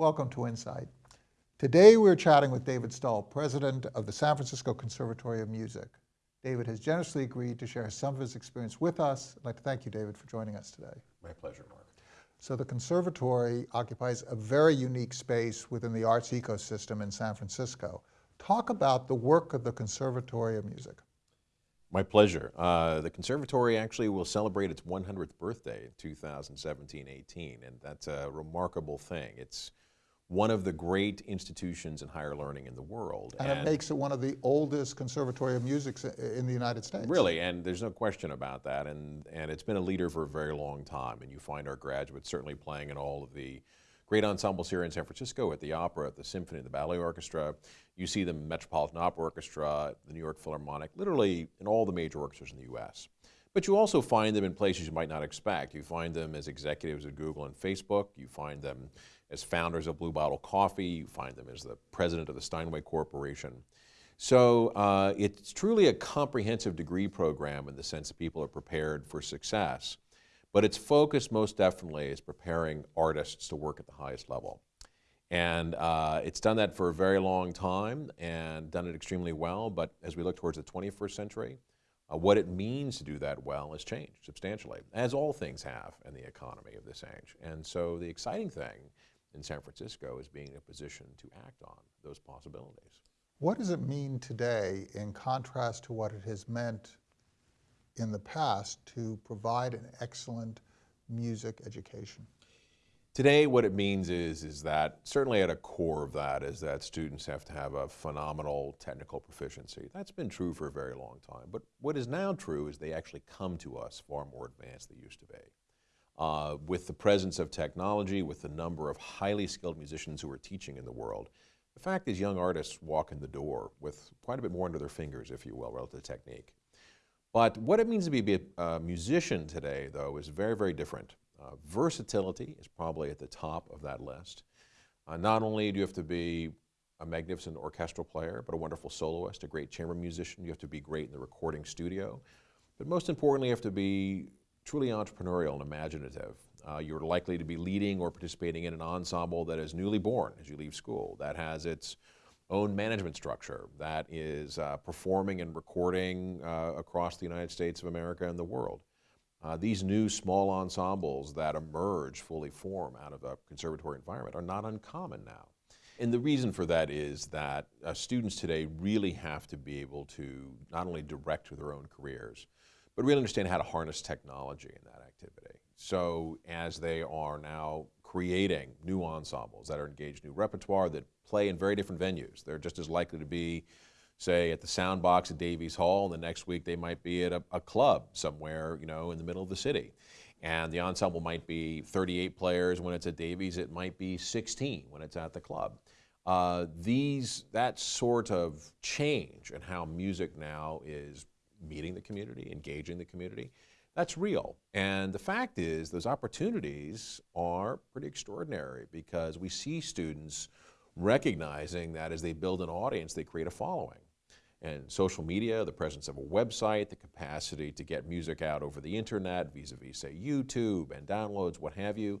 Welcome to Insight. Today we're chatting with David Stull, president of the San Francisco Conservatory of Music. David has generously agreed to share some of his experience with us. I'd like to thank you, David, for joining us today. My pleasure, Mark. So the conservatory occupies a very unique space within the arts ecosystem in San Francisco. Talk about the work of the Conservatory of Music. My pleasure. Uh, the Conservatory actually will celebrate its 100th birthday in 2017-18, and that's a remarkable thing. It's one of the great institutions in higher learning in the world. And, and, it makes it one of the oldest conservatory of music in the United States. Really, and there's no question about that. And, and it's been a leader for a very long time. And you find our graduates certainly playing in all of the great ensembles here in San Francisco at the Opera, at the Symphony, the Ballet Orchestra. You see them Metropolitan Opera Orchestra, the New York Philharmonic, literally in all the major orchestras in the U.S. But you also find them in places you might not expect. You find them as executives at Google and Facebook. You find them as founders of Blue Bottle Coffee. You find them as the president of the Steinway Corporation. So uh, it's truly a comprehensive degree program in the sense that people are prepared for success. But its focus most definitely is preparing artists to work at the highest level. And uh, it's done that for a very long time and done it extremely well. But as we look towards the 21st century, uh, what it means to do that well has changed substantially, as all things have in the economy of this age. And so the exciting thing in San Francisco as being in a position to act on those possibilities. What does it mean today in contrast to what it has meant in the past to provide an excellent music education? Today, what it means is, is that certainly at a core of that is that students have to have a phenomenal technical proficiency. That's been true for a very long time. But what is now true is they actually come to us far more advanced than they used to be. Uh, with the presence of technology, with the number of highly skilled musicians who are teaching in the world, the fact is young artists walk in the door with quite a bit more under their fingers, if you will, relative to technique. But what it means to be a musician today, though, is very, very different. Uh, versatility is probably at the top of that list. Uh, not only do you have to be a magnificent orchestral player, but a wonderful soloist, a great chamber musician. You have to be great in the recording studio. But most importantly, you have to be truly entrepreneurial and imaginative. Uh, you're likely to be leading or participating in an ensemble that is newly born as you leave school, that has its own management structure, that is uh, performing and recording uh, across the United States of America and the world. Uh, these new small ensembles that emerge fully form out of a conservatory environment are not uncommon now. And the reason for that is that uh, students today really have to be able to not only direct their own careers, but really understand how to harness technology in that activity. So as they are now creating new ensembles that are engaged new repertoire that play in very different venues, they're just as likely to be say at the Soundbox at Davies Hall, and the next week they might be at a, a, club somewhere, you know, in the middle of the city. And the ensemble might be 38 players when it's at Davies, it might be 16 when it's at the club. Uh, these, that sort of change in how music now is meeting the community, engaging the community, that's real. And the fact is, those opportunities are pretty extraordinary because we see students recognizing that as they build an audience, they create a following. And social media, the presence of a website, the capacity to get music out over the internet, vis-a-vis, -vis, say, YouTube and downloads, what have you,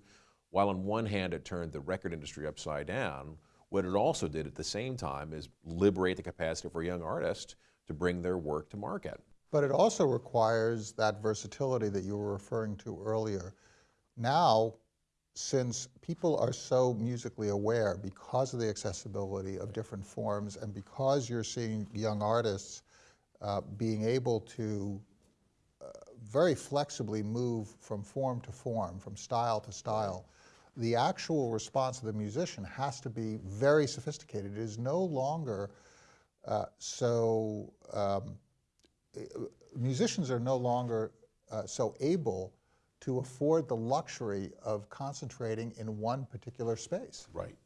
while on one hand it turned the record industry upside down, what it also did at the same time is liberate the capacity for young artists to bring their work to market. But it also requires that versatility that you were referring to earlier. Now, since people are so musically aware because of the accessibility of different forms and because you're seeing young artists uh, being able to uh, very flexibly move from form to form, from style to style, the actual response of the musician has to be very sophisticated. It is no longer uh, so um, musicians are no longer uh, so able to afford the luxury of concentrating in one particular space. Right.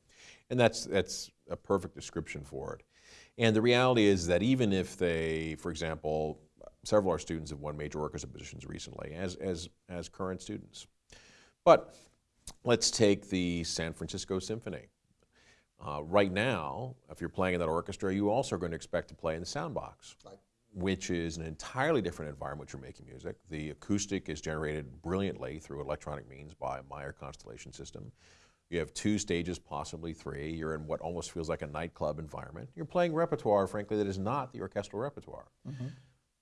And that's, that's a perfect description for it. And the reality is that even if they, for example, several of our students have won major orchestra positions recently as, as, as current students. But let's take the San Francisco Symphony. Uh, right now, if you're playing in that orchestra, you also are going to expect to play in the soundbox. Right which is an entirely different environment you're making music. The acoustic is generated brilliantly through electronic means by Meyer Constellation System. You have two stages, possibly three. You're in what almost feels like a nightclub environment. You're playing repertoire, frankly, that is not the orchestral repertoire.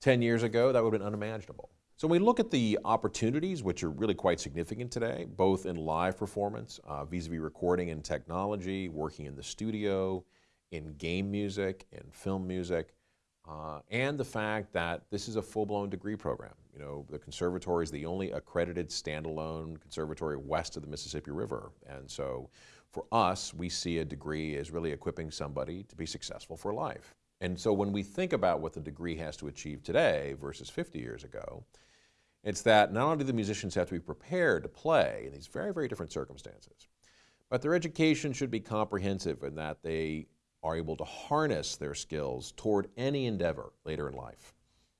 10 years ago, that would have been unimaginable. So when we look at the opportunities, which are really quite significant today, both in live performance, uh, vis-a-vis recording and technology, working in the studio, in game music, in film music, uh, and the fact that this is a full-blown degree program. You know, the conservatory is the only accredited standalone conservatory west of the Mississippi River. And so for us, we see a degree as really equipping somebody to be successful for life. And so when we think about what the degree has to achieve today versus 50 years ago, it's that not only do the musicians have to be prepared to play in these very, very different circumstances, but their education should be comprehensive in that they are able to harness their skills toward any endeavor later in life.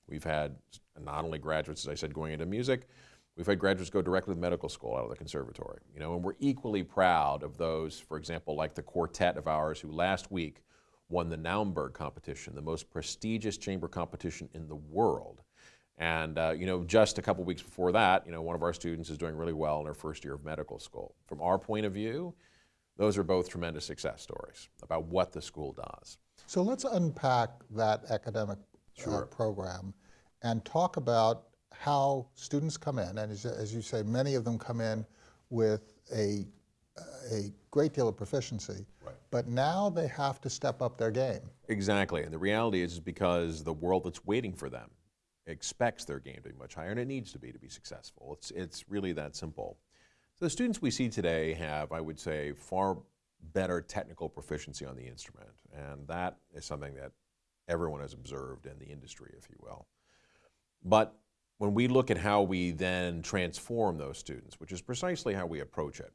We've had not only graduates, as I said, going into music, we've had graduates go directly to medical school out of the conservatory. You know, and we're equally proud of those, for example, like the quartet of ours who last week won the Naumburg competition, the most prestigious chamber competition in the world. And uh, you know, just a couple weeks before that, you know, one of our students is doing really well in her first year of medical school. From our point of view, those are both tremendous success stories about what the school does. So let's unpack that academic uh, program and talk about how students come in, and as, as you say, many of them come in with a, a great deal of proficiency, Right. but now they have to step up their game. Exactly, and the reality is, is because the world that's waiting for them expects their game to be much higher, and it needs to be to be successful. It's, it's really that simple. So the students we see today have, I would say, far better technical proficiency on the instrument, and that is something that everyone has observed in the industry, if you will. But when we look at how we then transform those students, which is precisely how we approach it,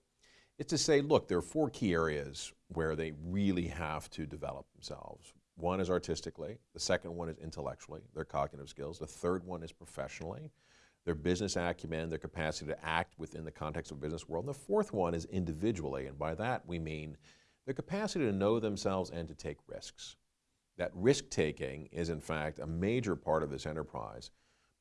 it's to say, look, there are four key areas where they really have to develop themselves. One is artistically, the second one is intellectually, their cognitive skills, the third one is professionally, their business acumen, their capacity to act within the context of a business world, and the fourth one is individually, and by that we mean their capacity to know themselves and to take risks. That risk taking is, in fact, a major part of this enterprise.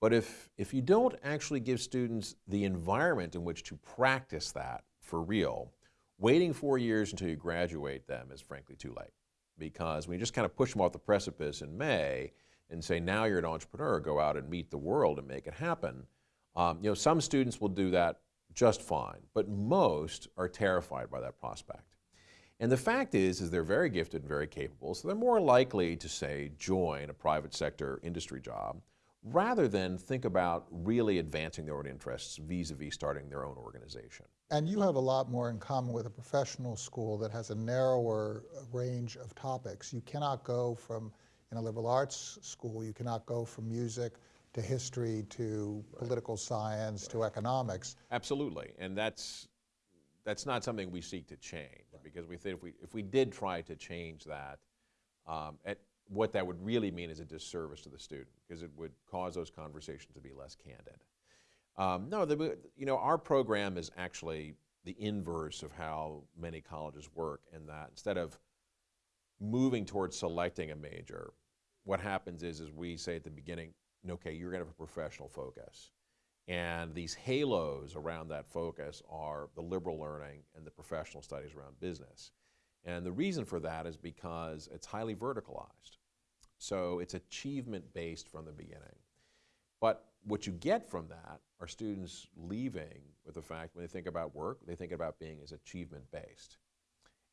But if, if you don't actually give students the environment in which to practice that for real, waiting four years until you graduate them is frankly too late. Because when you just kind of push them off the precipice in May and say, now you're an entrepreneur, go out and meet the world and make it happen, um, you know, some students will do that just fine, but most are terrified by that prospect. And the fact is, is they're very gifted and very capable, so they're more likely to say join a private sector industry job rather than think about really advancing their own interests vis-a-vis starting their own organization. And you have a lot more in common with a professional school that has a narrower uh, range of topics. You cannot go from, in a liberal arts school, you cannot go from music to history to political science to economics. Absolutely, and that's that's not something we seek to change because we think if we if we did try to change that, um, at, what that would really mean is a disservice to the student because it would cause those conversations to be less candid. Um, no, the, you know our program is actually the inverse of how many colleges work in that instead of moving towards selecting a major, what happens is is we say at the beginning, okay, you're going to have a professional focus. And these halos around that focus are the liberal learning and the professional studies around business. And the reason for that is because it's highly verticalized. So it's achievement based from the beginning. But what you get from that are students leaving with the fact when they think about work, they think about being as achievement based.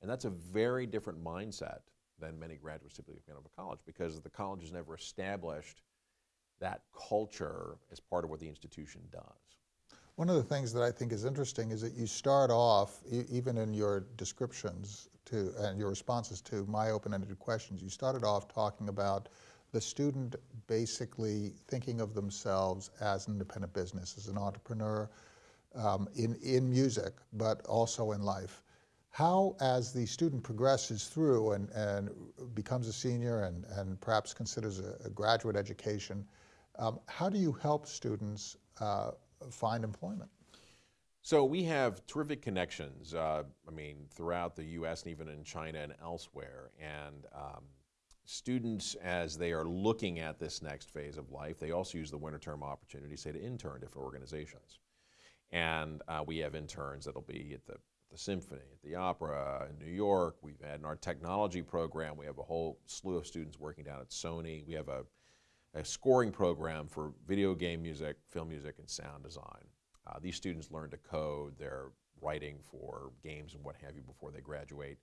And that's a very different mindset than many graduates typically come out of college because the college has never established that culture as part of what the institution does. One of the things that I think is interesting is that you start off, e- even in your descriptions to, and your responses to my open-ended questions, you started off talking about the student basically thinking of themselves as an independent business, as an entrepreneur um, in, in music, but also in life. How, as the student progresses through and, and becomes a senior and, and perhaps considers a, a graduate education, um, how do you help students uh, find employment? So we have terrific connections, uh, I mean, throughout the U.S. and even in China and elsewhere. And um, students, as they are looking at this next phase of life, they also use the winter term opportunity, say, to intern different organizations. And uh, we have interns that'll be at the, the symphony, at the opera, in New York. We've had in our technology program, we have a whole slew of students working down at Sony. We have a, a scoring program for video game music, film music, and sound design. Uh, these students learn to code, they're writing for games and what have you before they graduate.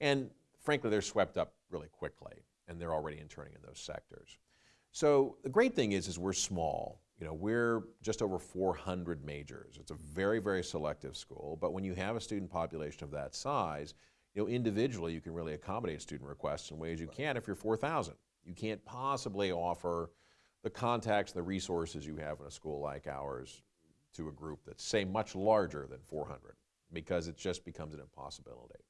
And frankly, they're swept up really quickly, and they're already interning in those sectors. So the great thing is, is we're small. You know, we're just over 400 majors. It's a very, very selective school. But when you have a student population of that size, you know, individually you can really accommodate student requests in ways you can't if you're 4,000. You can't possibly offer the contacts, the resources you have in a school like ours to a group that's, say, much larger than 400 because it just becomes an impossibility.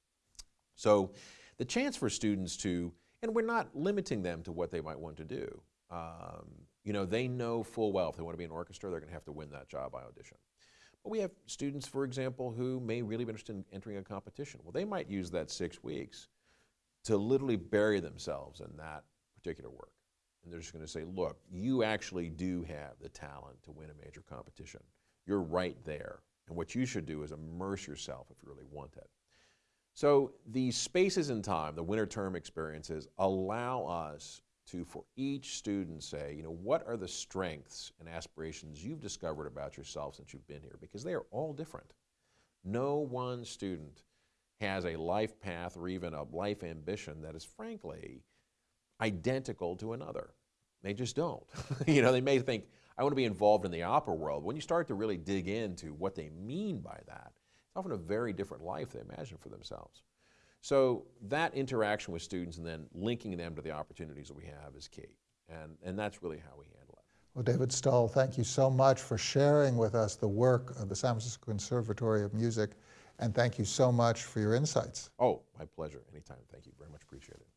So the chance for students to, and we're not limiting them to what they might want to do. Um, you know, they know full well if they want to be in orchestra, they're going to have to win that job by audition. But we have students, for example, who may really be interested in entering a competition. Well, they might use that six weeks to literally bury themselves in that particular work. And they're just going to say, look, you actually do have the talent to win a major competition. You're right there. And what you should do is immerse yourself if you really want it. So these spaces in time, the winter term experiences, allow us to, for each student, say, you know, what are the strengths and aspirations you've discovered about yourself since you've been here? Because they are all different. No one student has a life path or even a life ambition that is frankly identical to another. They just don't. you know, they may think, I want to be involved in the opera world. When you start to really dig into what they mean by that, it's often a very different life they imagine for themselves. So that interaction with students and then linking them to the opportunities that we have is key. And, and that's really how we handle it. Well, David Stull, thank you so much for sharing with us the work of the San Francisco Conservatory of Music, and thank you so much for your insights. Oh, my pleasure. Anytime. Thank you. Very much appreciated.